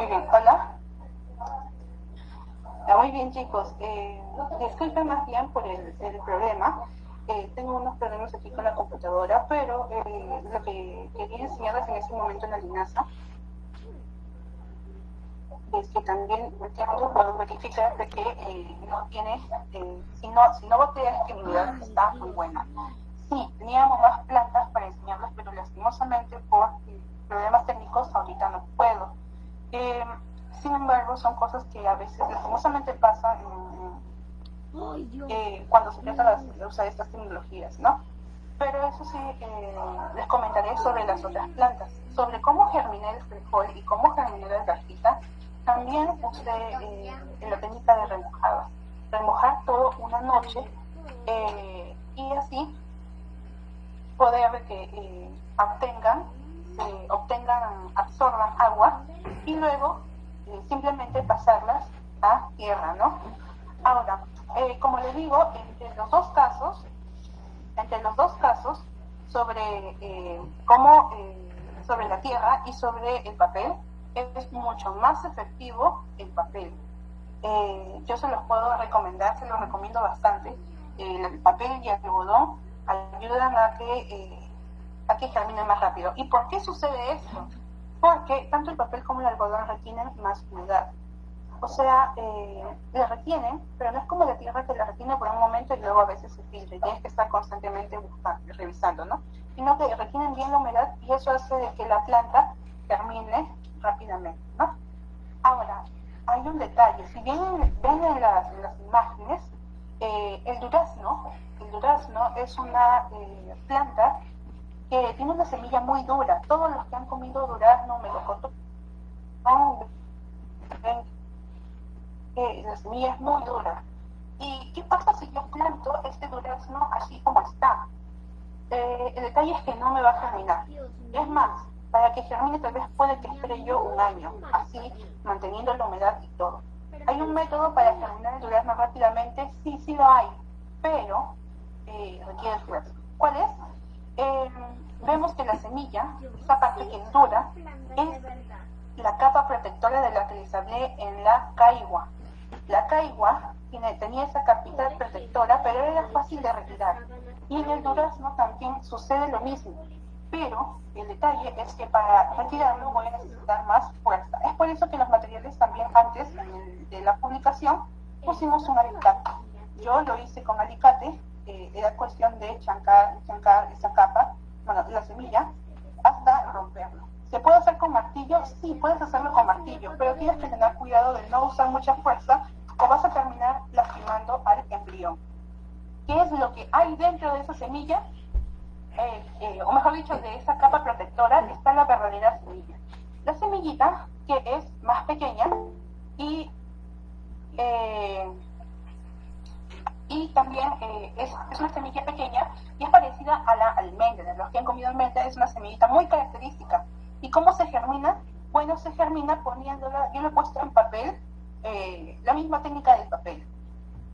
Muy bien, hola. Ah, muy bien, chicos. Eh, disculpen más bien por el, problema. Eh, tengo unos problemas aquí con la computadora, pero eh, lo que quería enseñarles en este momento en la linaza es que también puedo verificar de que eh, no tiene, eh, si no, si no botea es que mi humedad está muy buena. Sí, teníamos más plantas para enseñarlas, pero lastimosamente por eh, problemas técnicos ahorita no puedo. Eh, sin embargo, son cosas que a veces lastimosamente pasan eh, cuando se trata de usar estas tecnologías, ¿no? Pero eso sí, eh, les comentaré sobre las otras plantas. Sobre cómo germiné el frijol y cómo germiné la cajita, también usé eh, la técnica de remojada. Remojar todo una noche y así poder que obtengan, obtengan, absorban agua y luego simplemente pasarlas a tierra, ¿no? Ahora, eh, como les digo, entre los dos casos, entre los dos casos, sobre eh, cómo, eh, sobre la tierra y sobre el papel, es mucho más efectivo el papel. Yo se los puedo recomendar, se los recomiendo bastante. El papel y el algodón ayudan a que, a que germine más rápido. ¿Y por qué sucede esto? Porque tanto el papel como el algodón retienen más humedad. O sea, eh, retienen, pero no es como la tierra que la retiene por un momento y luego a veces se filtra tienes que estar constantemente buscando, revisando, ¿no? Sino que retienen bien la humedad y eso hace de que la planta termine rápidamente, ¿no? Ahora, hay un detalle, si bien ven en las, en las imágenes, eh, el durazno, el durazno es una eh, planta que tiene una semilla muy dura. Todos los que han comido durazno, melocotón, ven que la semilla es muy dura. ¿Y qué pasa si yo planto este durazno así como está? Eh, el detalle es que no me va a germinar. Es más, para que germine tal vez puede que espere yo un año, así manteniendo la humedad y todo. ¿Hay un método para germinar el durazno rápidamente? Sí, sí lo hay, pero eh, requiere esfuerzo. ¿Cuál es? Eh, vemos que la semilla, esa parte que es dura, es la capa protectora de la que les hablé en la caigua. La caigua tenía esa capita protectora, pero era fácil de retirar. Y en el durazno también sucede lo mismo, pero el detalle es que para retirarlo voy a necesitar más fuerza. Es por eso que los materiales también antes de la publicación pusimos un alicate. Yo lo hice con alicate, eh, era cuestión de chancar, chancar esa capa, bueno, la semilla, hasta romperlo. ¿Se puede hacer con martillo? Sí, puedes hacerlo con martillo, pero tienes que tener cuidado de no usar mucha fuerza o vas a terminar lastimando al embrión. ¿Qué es lo que hay dentro de esa semilla? Eh, eh, o mejor dicho, de esa capa protectora está la verdadera semilla. La semillita, que es más pequeña y, eh, y también es, es, una semilla pequeña es parecida a la almendra. Los que han comido almendra es una semillita muy característica. ¿Y cómo se germina? Bueno, se germina poniéndola, yo lo he puesto en papel, la misma técnica del papel.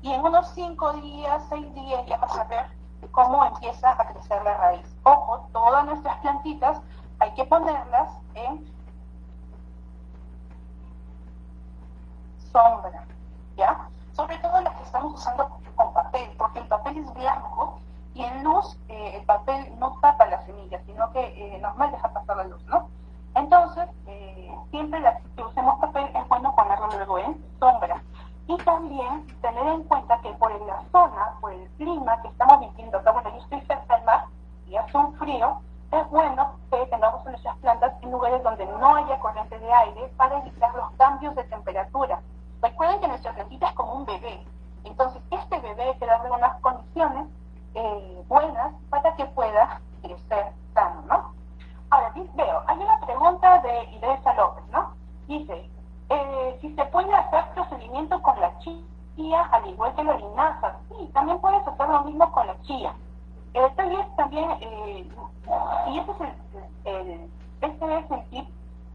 Y en unos 5 días, 6 días ya vas a ver cómo empieza a crecer la raíz. Ojo, todas nuestras plantitas hay que ponerlas en sombra, ¿ya? Sobre todo las que estamos usando con papel, porque el papel es blanco y en luz eh, el papel no tapa la semilla, sino que eh, normal deja pasar la luz, ¿no? Entonces, eh, siempre las que usemos papel es bueno ponerlo luego en sombra. Y también tener en cuenta que por la zona, por el clima que estamos viviendo acá, bueno, yo estoy cerca del mar y hace un frío, es bueno que tengamos nuestras plantas en lugares donde no haya corriente de aire para evitar los cambios de temperatura. Recuerden que nuestra plantita es como un bebé, entonces este bebé hay que darle unas condiciones eh, buenas para que pueda crecer sano, ¿no? Ahora, veo, hay una pregunta de Idesa López, ¿no? Dice, eh, si se puede hacer procedimiento con la chía al igual que la linaza. Sí, también puedes hacer lo mismo con la chía. Es también, eh, y ese es el, el, este es el tip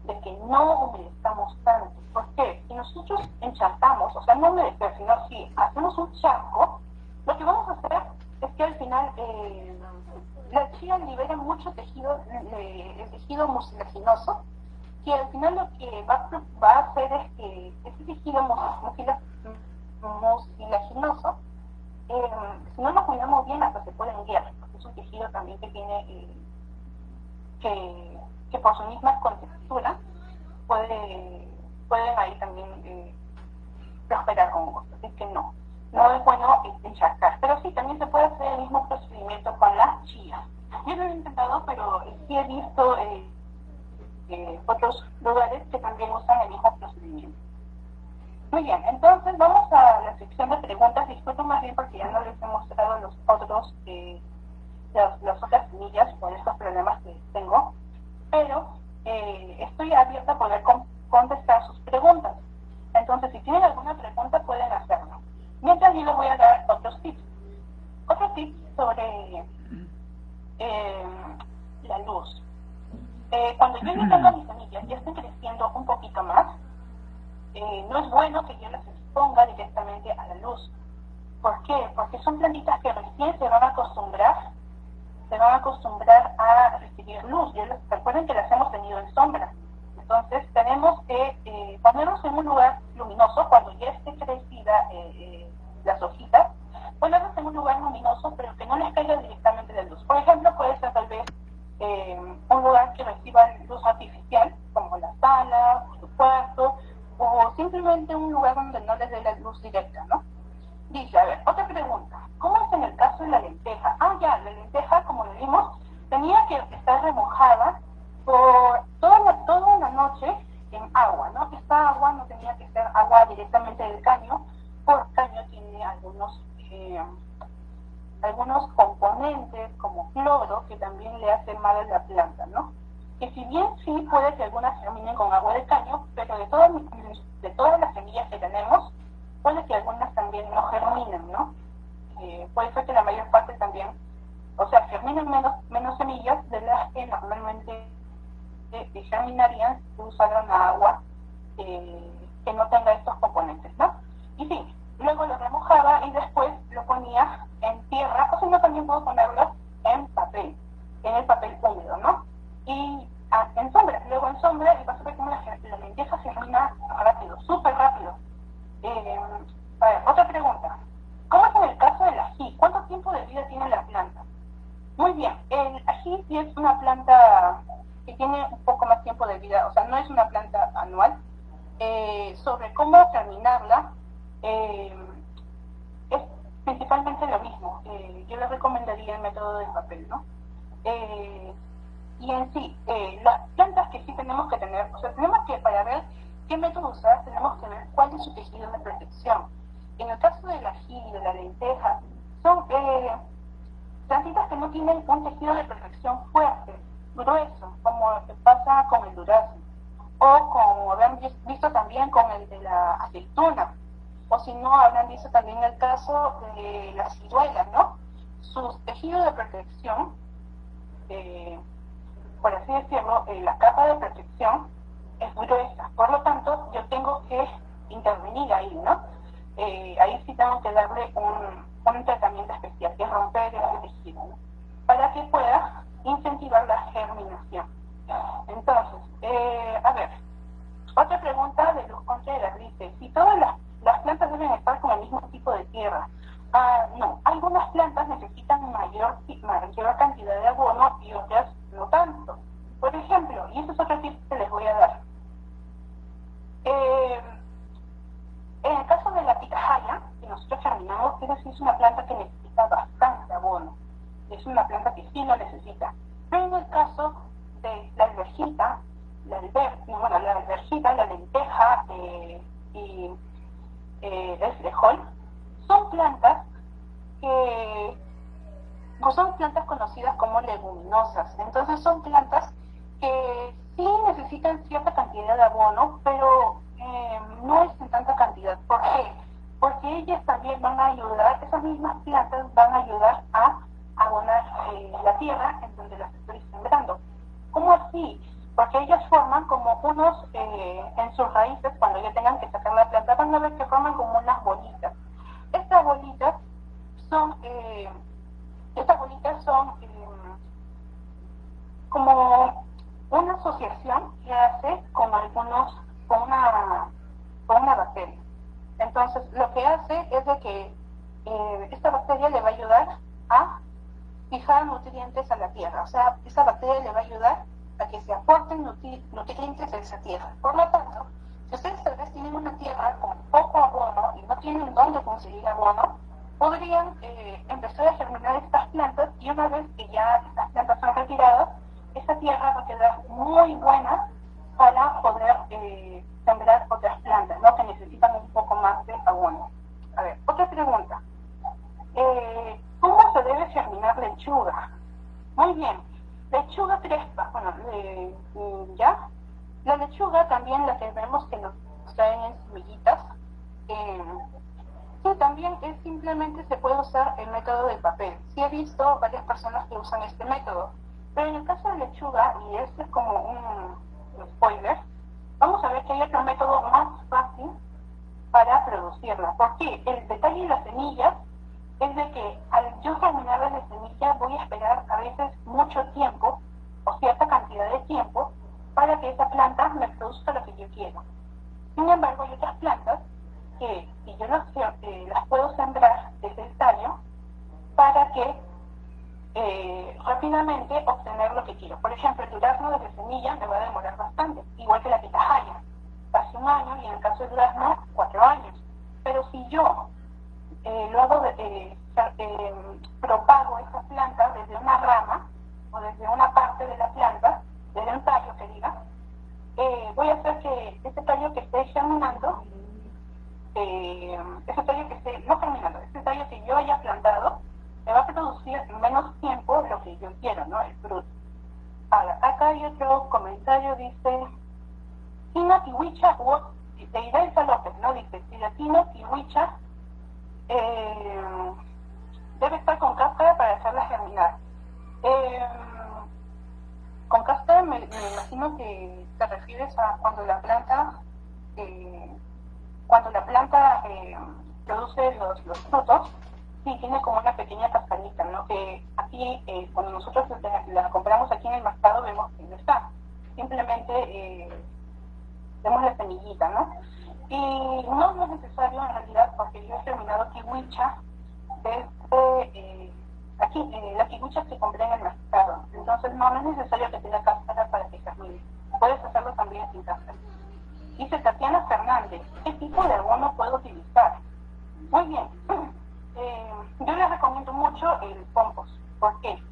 de que no humedezcamos tanto. ¿Por qué? Si nosotros encharcamos, o sea, no humedecer, sino si hacemos un charco, lo que vamos a hacer es que al final eh, la chía libera mucho tejido, eh, el tejido mucilaginoso, que al final lo que va, a hacer es que ese tejido mucilaginoso, eh, si no lo cuidamos bien, hasta se puede guiar, porque es un tejido también que tiene, eh, que, que, por su misma contextura puede, pueden ahí también eh, prosperar hongos. Así que no, no es bueno encharcar. Pero sí, también se puede hacer el mismo procedimiento con las chías. Yo no lo he intentado, pero sí he visto eh, eh, otros lugares que también usan el mismo procedimiento. Muy bien, entonces vamos a la sección de preguntas. Disculpen más bien porque ya no les he mostrado los otros, eh, las, las, otras semillas por estos problemas que tengo, pero estoy abierta a poder con, contestar sus preguntas. Entonces, si tienen alguna pregunta, pueden hacerlo. Mientras yo les voy a dar otros tips. Otro tip sobre eh, la luz. Eh, cuando yo tengo a mis semillas, ya están creciendo un poquito más, eh, no es bueno que yo las exponga directamente a la luz. ¿Por qué? Porque son plantitas que recién se van a acostumbrar, se van a acostumbrar a recibir luz. Yo les, recuerden que las hemos tenido en sombra. Entonces tenemos que eh, ponernos en un lugar luminoso cuando ya esté crecida eh, las hojitas, ponernos en un lugar luminoso pero que no les caiga directamente la luz. Por ejemplo, puede ser tal vez un lugar que reciba luz artificial, como la sala, su cuarto, o simplemente un lugar donde no les dé la luz directa, ¿no? Dice, a ver, otra pregunta. ¿Cómo es en el caso de la lenteja? Ah, ya, la lenteja, como le vimos, tenía que estar remojada por toda toda la noche en agua, ¿no? Esta agua no tenía que ser agua directamente del caño, porque el caño tiene algunos, eh, algunos componentes como cloro que también le hacen mal a la planta, ¿no? que si bien sí puede que algunas germinen con agua de caño, pero de todas, de todas las semillas que tenemos, puede que algunas también no germinen, ¿no? Eh, puede ser que la mayor parte también, o sea, germinen menos, menos semillas de las que normalmente eh, germinarían si usaran agua cuando nosotros la, compramos aquí en el mercado vemos que no está simplemente vemos la semillita no y no, es necesario en realidad porque yo he terminado kiwicha desde eh, aquí, eh, la kiwicha se compra en el mercado, entonces no, no es necesario que tenga cáscara para que germine, puedes hacerlo también sin cáscara. Dice Tatiana Fernández, ¿qué tipo de abono puedo utilizar? Muy bien, eh, yo les recomiendo mucho el compost, ¿por qué?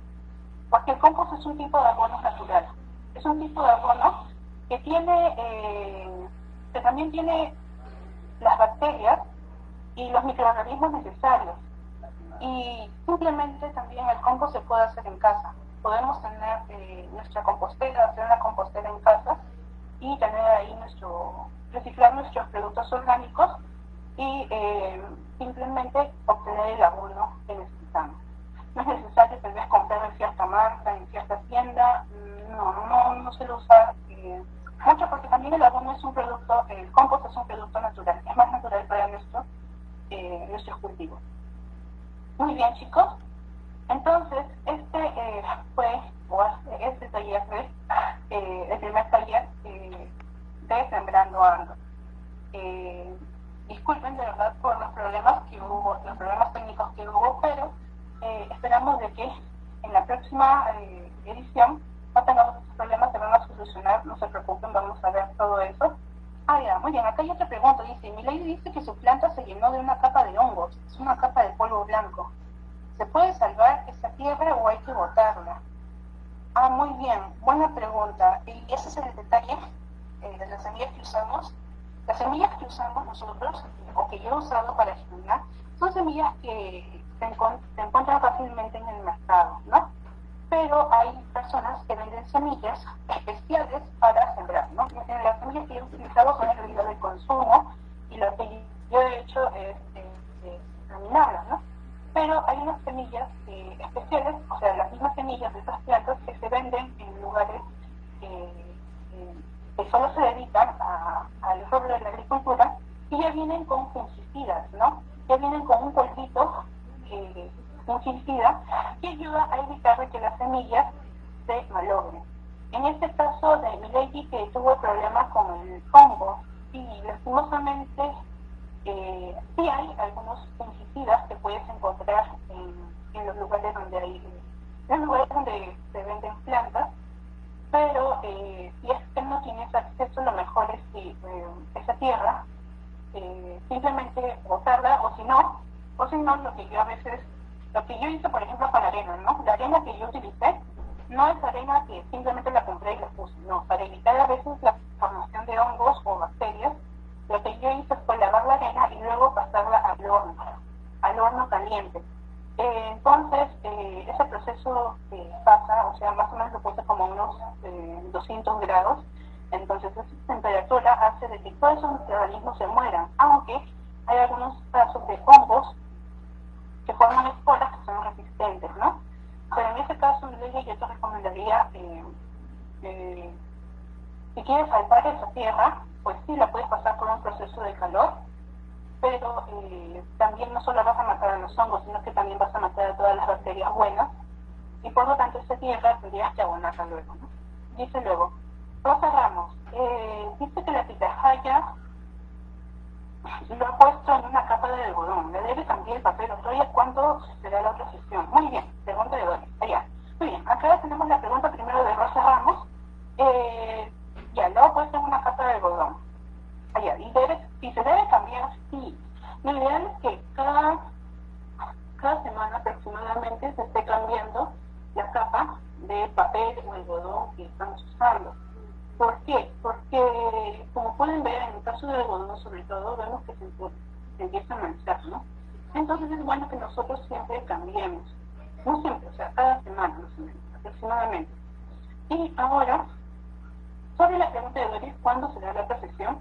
Porque el compost es un tipo de abono natural, es un tipo de abono eh, que también tiene las bacterias y los microorganismos necesarios. Y simplemente también el compost se puede hacer en casa. Podemos tener eh, nuestra compostera, hacer una compostera en casa y tener ahí nuestro, reciclar nuestros productos orgánicos y eh, simplemente obtener el abono que necesitamos. No es necesario tal vez comprar en cierta marca, en cierta tienda, no, no, no se lo usa eh, mucho porque también el abono es un producto, el compost es un producto natural, es más natural para nuestro, eh, nuestros cultivos. Muy bien chicos, entonces este eh, fue, o este taller fue eh, el primer taller de Sembrando Ando. disculpen de verdad por los problemas que hubo, los problemas técnicos que hubo, pero esperamos de que en la próxima edición no tengamos estos problemas, se van a solucionar, no se preocupen, vamos a ver todo eso. Ah, ya, muy bien, acá hay otra pregunta, dice, mi ley dice que su planta se llenó de una capa de hongos, es una capa de polvo blanco. ¿Se puede salvar esa tierra o hay que botarla? Ah, muy bien, buena pregunta. Y ese es el detalle eh, de las semillas que usamos. Las semillas que usamos nosotros, o que yo he usado para germinar, son semillas que se, encu se encuentran fácilmente en el mercado, ¿no? pero hay personas que venden semillas especiales para sembrar, ¿no? Las semillas que he utilizado son el de consumo y lo que yo he hecho es, examinarlas, ¿no? Pero hay unas semillas eh, especiales, o sea, las mismas semillas de esas plantas que se venden en lugares eh, eh, que solo se dedican al rubro de la agricultura y ya vienen con fungicidas, ¿no? Ya vienen con un polvito fungicida que ayuda a evitar que las semillas se malogren. En este caso de Milady que tuvo problemas con el hongo y lastimosamente eh, sí hay algunos fungicidas que puedes encontrar en, en los lugares donde hay en los lugares donde se venden plantas pero eh, si es que no tienes acceso lo mejor es, que, eh, esa tierra, eh, simplemente botarla, o si no, o si no, lo que yo a veces, lo que yo hice, por ejemplo, para arena, ¿no? La arena que yo utilicé no es arena que simplemente la compré y la puse, no, para evitar a veces la formación de hongos o bacterias, lo que yo hice fue lavar la arena y luego pasarla al horno, al horno caliente. Eh, entonces, eh, ese proceso que pasa, o sea, más o menos lo puse como unos 200 grados, entonces esa temperatura hace de que todos esos microorganismos se mueran, aunque hay algunos casos de hongos que forman esporas que son resistentes, ¿no? Pero en ese caso, yo te recomendaría, eh, eh, si quieres salvar esa tierra, pues sí, la puedes pasar por un proceso de calor, pero eh, también no solo vas a matar a los hongos, sino que también vas a matar a todas las buenas, y por lo tanto esa tierra tendrías que abonarla luego. Dice luego, Rosa Ramos, eh, dice que la pitahaya lo ha puesto en una capa de algodón. Le debe también el papel otoya cuándo será la otra sesión. Muy bien, pregunta de Doris. Allá. Muy bien, acá tenemos la pregunta primero de Rosa Ramos. Eh, ya, lo ha puesto en una capa de algodón. Allá, y debe, si se debe cambiar, sí. Lo ideal es que cada de papel o algodón que estamos usando. ¿Por qué? Porque, como pueden ver, en el caso del algodón sobre todo, vemos que se, se empieza a manchar, ¿no? Entonces es bueno que nosotros siempre cambiemos. No siempre, o sea, cada semana más o menos, aproximadamente. Y ahora, sobre la pregunta de Doris, ¿cuándo será la procesión?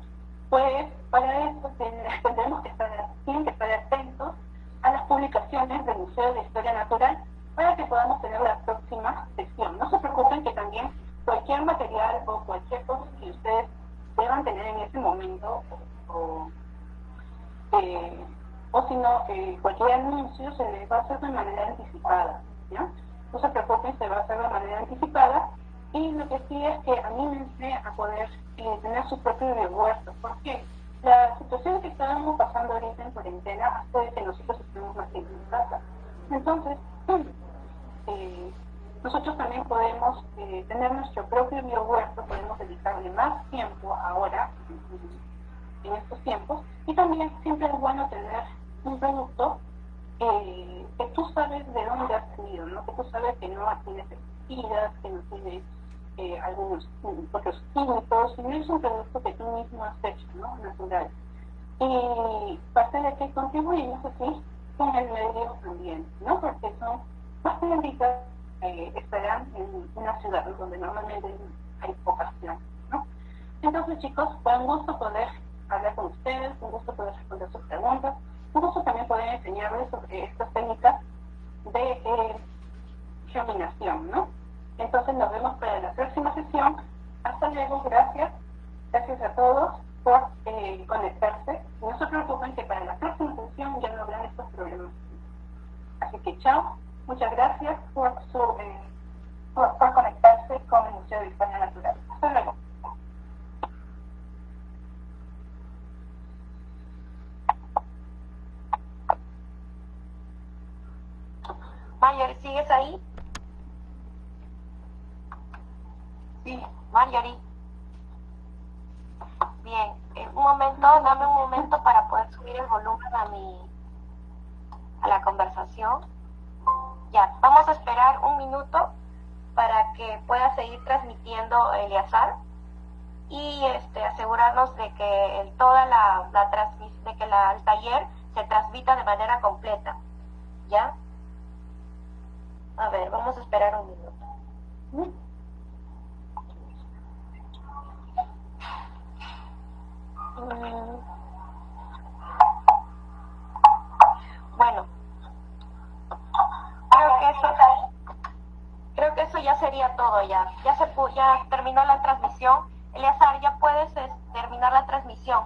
Pues para eso tendremos que estar, tienen que estar atentos a las publicaciones del Museo de Historia Natural para que podamos tener la próxima sesión. No se preocupen que también cualquier material o cualquier cosa que ustedes deban tener en ese momento o, eh, o si no, eh, cualquier anuncio se les va a hacer de manera anticipada, ¿ya? No se preocupen, se va a hacer de manera anticipada y lo que sí es que anímense a poder eh, tener su propio huerto. ¿Por qué? La situación que estábamos pasando ahorita en cuarentena hace que nosotros estemos más en casa. Entonces, eh, nosotros también podemos eh, tener nuestro propio biohuerto, podemos dedicarle más tiempo ahora, en estos tiempos, y también siempre es bueno tener un producto eh, que tú sabes de dónde has tenido, ¿no? que tú sabes que no tiene pesticidas, que no tiene algunos otros químicos, sino es un producto que tú mismo has hecho, ¿no? natural. Y parte de que contribuimos así con el medio ambiente, ¿no? porque son más plantitas eh, estarán en una ciudad donde normalmente hay poca ¿no? Entonces, chicos, fue un gusto poder hablar con ustedes, un gusto poder responder sus preguntas, un gusto también poder enseñarles sobre estas técnicas de eh, germinación, ¿no? Entonces, nos vemos para la próxima sesión. Hasta luego, gracias. Gracias a todos por eh, conectarse. No se preocupen que para la próxima sesión ya no habrán estos problemas. Así que chao. Muchas gracias por, su, eh, por, por, conectarse con el Museo de Historia Natural. Hasta luego. Marjorie, ¿sigues ahí? Sí. Marjorie. Bien, en un momento, dame un momento para poder subir el volumen a mi a la conversación. Ya, vamos a esperar un minuto para que pueda seguir transmitiendo Eliazar y este, asegurarnos de que el, toda la, la de que la, el taller se transmita de manera completa. ¿Ya? A ver, vamos a esperar un minuto. Bueno, creo que eso creo que eso ya sería todo ya ya se ya terminó la transmisión. Eleazar ya puedes terminar la transmisión